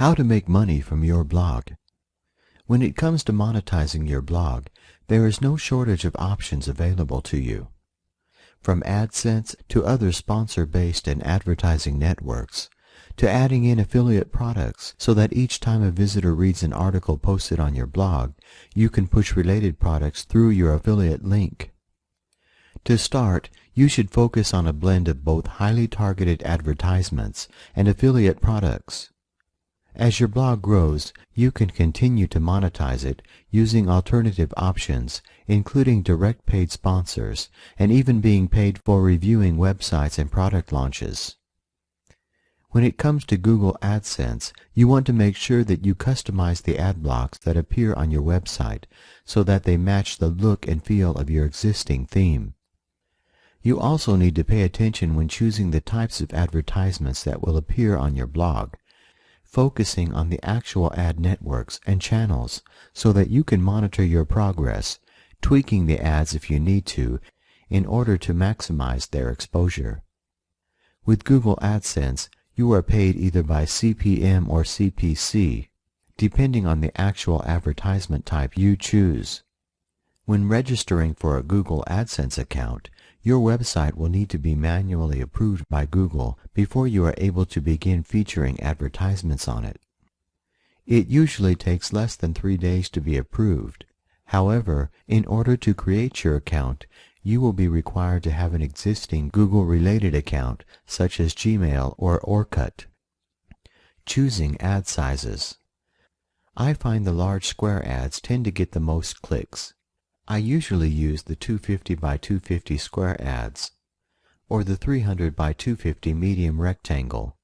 How to make money from your blog. When it comes to monetizing your blog, there is no shortage of options available to you. From AdSense to other sponsor-based and advertising networks, to adding in affiliate products so that each time a visitor reads an article posted on your blog, you can push related products through your affiliate link. To start, you should focus on a blend of both highly targeted advertisements and affiliate products. As your blog grows, you can continue to monetize it using alternative options, including direct paid sponsors, and even being paid for reviewing websites and product launches. When it comes to Google AdSense, you want to make sure that you customize the ad blocks that appear on your website so that they match the look and feel of your existing theme. You also need to pay attention when choosing the types of advertisements that will appear on your blog focusing on the actual ad networks and channels so that you can monitor your progress, tweaking the ads if you need to in order to maximize their exposure. With Google AdSense, you are paid either by CPM or CPC, depending on the actual advertisement type you choose. When registering for a Google AdSense account, your website will need to be manually approved by Google before you are able to begin featuring advertisements on it. It usually takes less than three days to be approved. However, in order to create your account, you will be required to have an existing Google-related account such as Gmail or Orkut. Choosing ad sizes. I find the large square ads tend to get the most clicks. I usually use the 250 by 250 square ads or the 300 by 250 medium rectangle.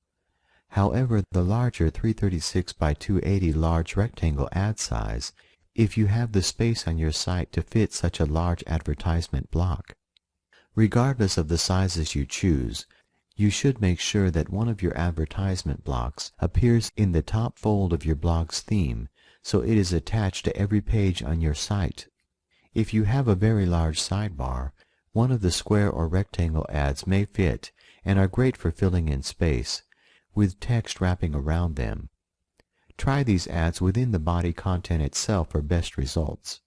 However, the larger 336 by 280 large rectangle ad size if you have the space on your site to fit such a large advertisement block. Regardless of the sizes you choose, you should make sure that one of your advertisement blocks appears in the top fold of your blog's theme so it is attached to every page on your site. If you have a very large sidebar, one of the square or rectangle ads may fit and are great for filling in space, with text wrapping around them. Try these ads within the body content itself for best results.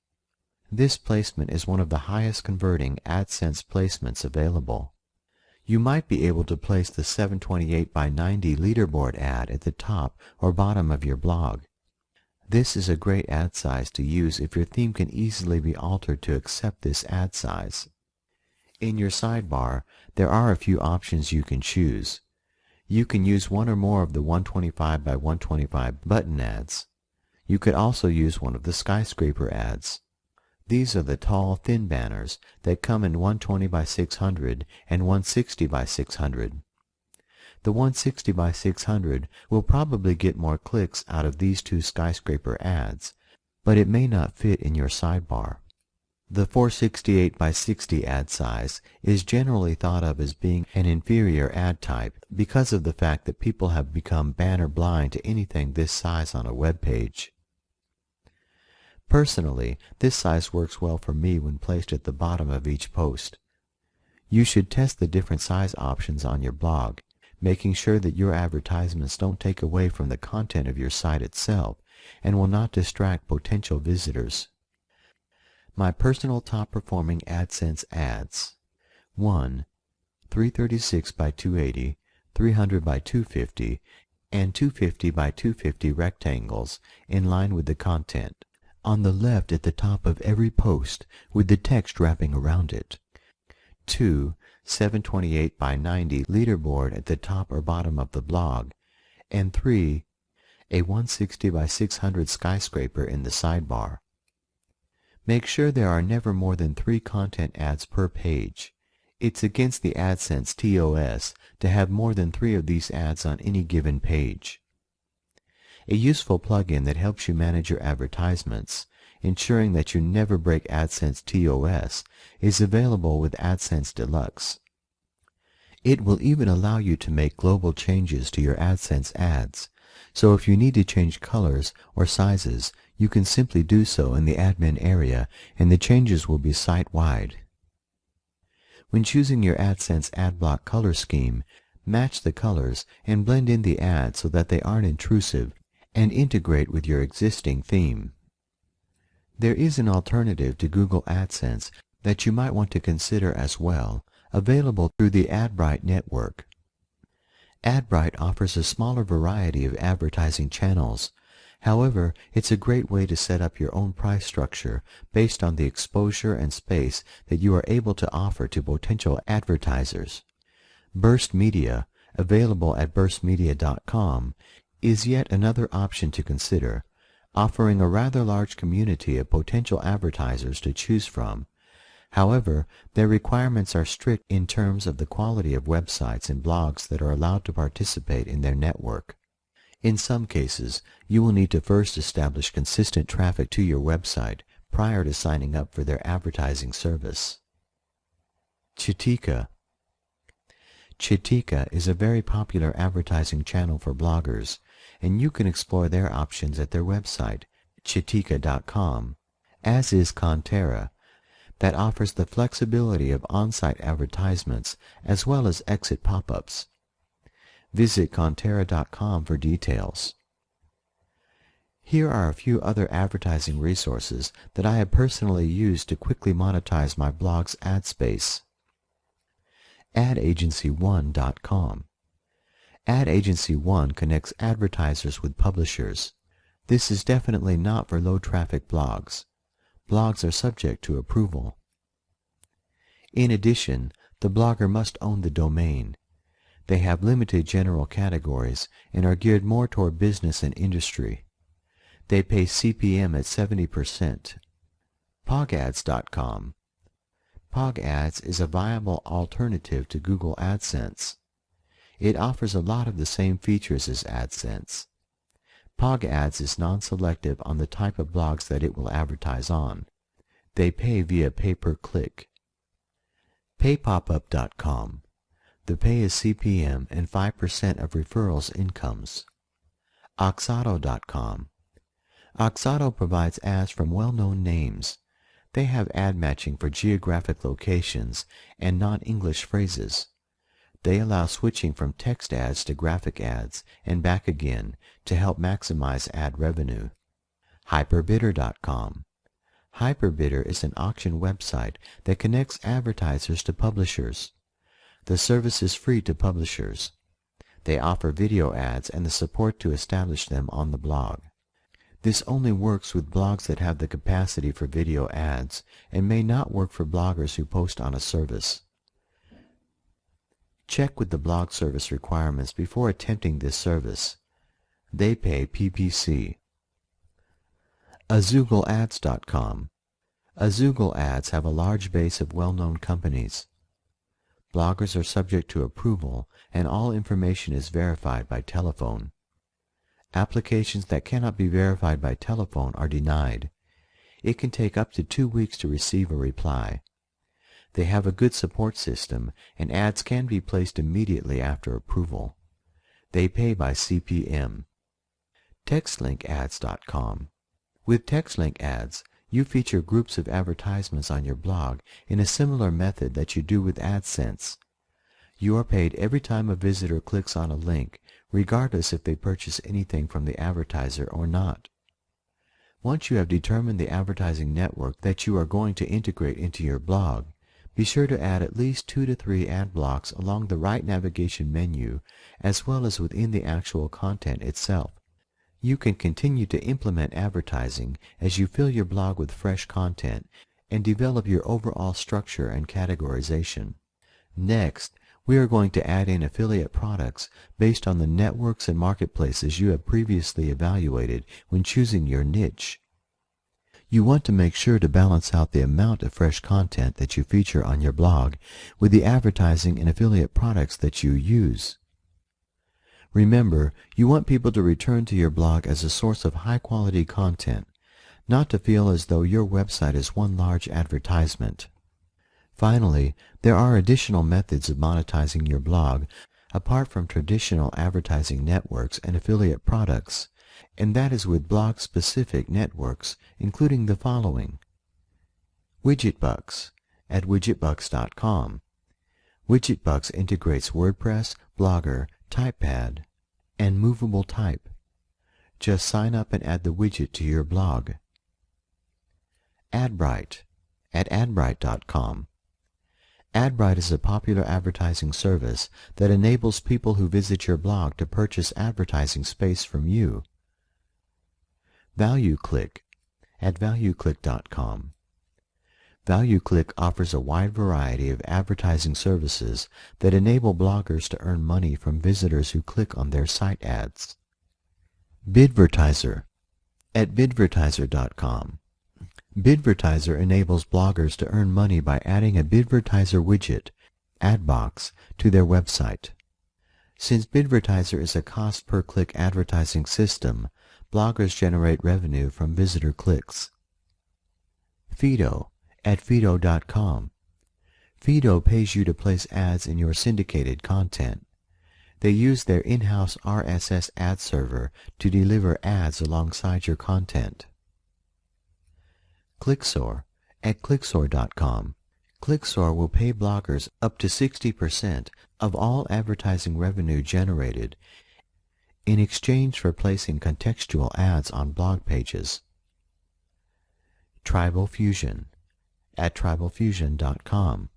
This placement is one of the highest converting AdSense placements available. You might be able to place the 728 by 90 leaderboard ad at the top or bottom of your blog. This is a great ad size to use if your theme can easily be altered to accept this ad size. In your sidebar, there are a few options you can choose. You can use one or more of the 125 by 125 button ads. You could also use one of the skyscraper ads. These are the tall, thin banners that come in 120 by 600 and 160 by 600. The 160 by 600 will probably get more clicks out of these two skyscraper ads, but it may not fit in your sidebar. The 468 by 60 ad size is generally thought of as being an inferior ad type because of the fact that people have become banner blind to anything this size on a web page. Personally, this size works well for me when placed at the bottom of each post. You should test the different size options on your blog making sure that your advertisements don't take away from the content of your site itself and will not distract potential visitors. My personal top performing AdSense ads 1. 336 by 280, 300 by 250, and 250 by 250 rectangles in line with the content. On the left at the top of every post with the text wrapping around it. 2. 728 by 90 leaderboard at the top or bottom of the blog, and 3. A 160 by 600 skyscraper in the sidebar. Make sure there are never more than three content ads per page. It's against the AdSense TOS to have more than three of these ads on any given page. A useful plugin that helps you manage your advertisements ensuring that you never break AdSense TOS, is available with AdSense Deluxe. It will even allow you to make global changes to your AdSense ads, so if you need to change colors or sizes, you can simply do so in the admin area and the changes will be site-wide. When choosing your AdSense AdBlock color scheme, match the colors and blend in the ads so that they aren't intrusive and integrate with your existing theme. There is an alternative to Google AdSense that you might want to consider as well, available through the Adbrite network. Adbrite offers a smaller variety of advertising channels. However, it's a great way to set up your own price structure based on the exposure and space that you are able to offer to potential advertisers. Burst Media, available at burstmedia.com, is yet another option to consider, offering a rather large community of potential advertisers to choose from. However, their requirements are strict in terms of the quality of websites and blogs that are allowed to participate in their network. In some cases, you will need to first establish consistent traffic to your website prior to signing up for their advertising service. Chitika Chitika is a very popular advertising channel for bloggers, and you can explore their options at their website, chitika.com, as is Kontera, that offers the flexibility of on-site advertisements as well as exit pop-ups. Visit Kontera.com for details. Here are a few other advertising resources that I have personally used to quickly monetize my blog's ad space. AdAgency1.com AdAgency1 connects advertisers with publishers. This is definitely not for low-traffic blogs. Blogs are subject to approval. In addition, the blogger must own the domain. They have limited general categories and are geared more toward business and industry. They pay CPM at 70%. PogAds.com PogAds is a viable alternative to Google AdSense. It offers a lot of the same features as AdSense. PogAds is non-selective on the type of blogs that it will advertise on. They pay via pay-per-click. PayPopup.com The pay is CPM and 5% of referrals incomes. Oxato.com Oxato provides ads from well-known names. They have ad matching for geographic locations and non-English phrases. They allow switching from text ads to graphic ads and back again to help maximize ad revenue. Hyperbidder.com Hyperbidder is an auction website that connects advertisers to publishers. The service is free to publishers. They offer video ads and the support to establish them on the blog. This only works with blogs that have the capacity for video ads and may not work for bloggers who post on a service. Check with the blog service requirements before attempting this service. They pay PPC. AzoogleAds.com Azoogle ads have a large base of well-known companies. Bloggers are subject to approval and all information is verified by telephone. Applications that cannot be verified by telephone are denied. It can take up to two weeks to receive a reply. They have a good support system and ads can be placed immediately after approval. They pay by CPM. TextLinkAds.com With TextLink ads, you feature groups of advertisements on your blog in a similar method that you do with AdSense. You are paid every time a visitor clicks on a link regardless if they purchase anything from the advertiser or not. Once you have determined the advertising network that you are going to integrate into your blog, be sure to add at least two to three ad blocks along the right navigation menu as well as within the actual content itself. You can continue to implement advertising as you fill your blog with fresh content and develop your overall structure and categorization. Next, we are going to add in affiliate products based on the networks and marketplaces you have previously evaluated when choosing your niche. You want to make sure to balance out the amount of fresh content that you feature on your blog with the advertising and affiliate products that you use. Remember, you want people to return to your blog as a source of high-quality content, not to feel as though your website is one large advertisement. Finally, there are additional methods of monetizing your blog apart from traditional advertising networks and affiliate products, and that is with blog-specific networks, including the following. Widgetbucks at widgetbucks.com. Widgetbucks integrates WordPress, Blogger, TypePad, and Movable Type. Just sign up and add the widget to your blog. Adbrite at adbrite.com. Adbrite is a popular advertising service that enables people who visit your blog to purchase advertising space from you. ValueClick at valueclick.com. ValueClick offers a wide variety of advertising services that enable bloggers to earn money from visitors who click on their site ads. Bidvertiser at bidvertiser.com. Bidvertiser enables bloggers to earn money by adding a Bidvertiser widget, AdBox, to their website. Since Bidvertiser is a cost-per-click advertising system, bloggers generate revenue from visitor clicks. Pheedo at Pheedo.com. Pheedo pays you to place ads in your syndicated content. They use their in-house RSS ad server to deliver ads alongside your content. Clicksor at Clicksor.com. Clicksor will pay bloggers up to 60% of all advertising revenue generated in exchange for placing contextual ads on blog pages. Tribal Fusion at tribalfusion.com.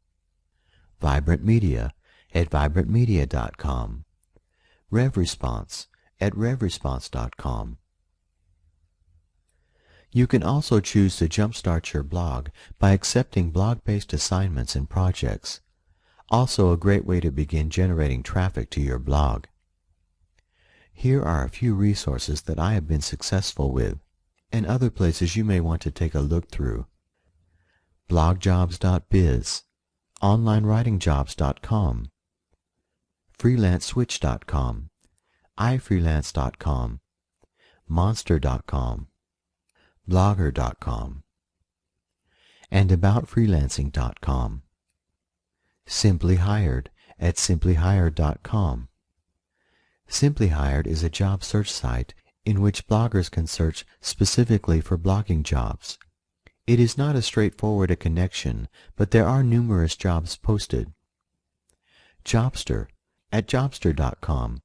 Vibrant Media at vibrantmedia.com. RevResponse at revresponse.com. You can also choose to jumpstart your blog by accepting blog-based assignments and projects. Also a great way to begin generating traffic to your blog. Here are a few resources that I have been successful with, and other places you may want to take a look through. blogjobs.biz, onlinewritingjobs.com, freelanceswitch.com, ifreelance.com, monster.com, blogger.com, and aboutfreelancing.com. Simply Hired at simplyhired.com. Simply Hired is a job search site in which bloggers can search specifically for blogging jobs. It is not as straightforward a connection, but there are numerous jobs posted. Jobster at jobster.com.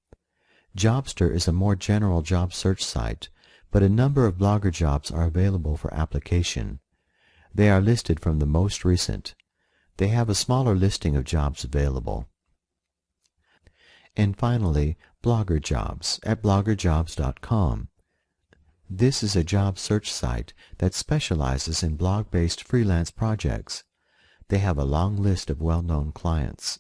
Jobster is a more general job search site, but a number of blogger jobs are available for application. They are listed from the most recent. They have a smaller listing of jobs available. And finally, Blogger Jobs at bloggerjobs.com. This is a job search site that specializes in blog-based freelance projects. They have a long list of well-known clients.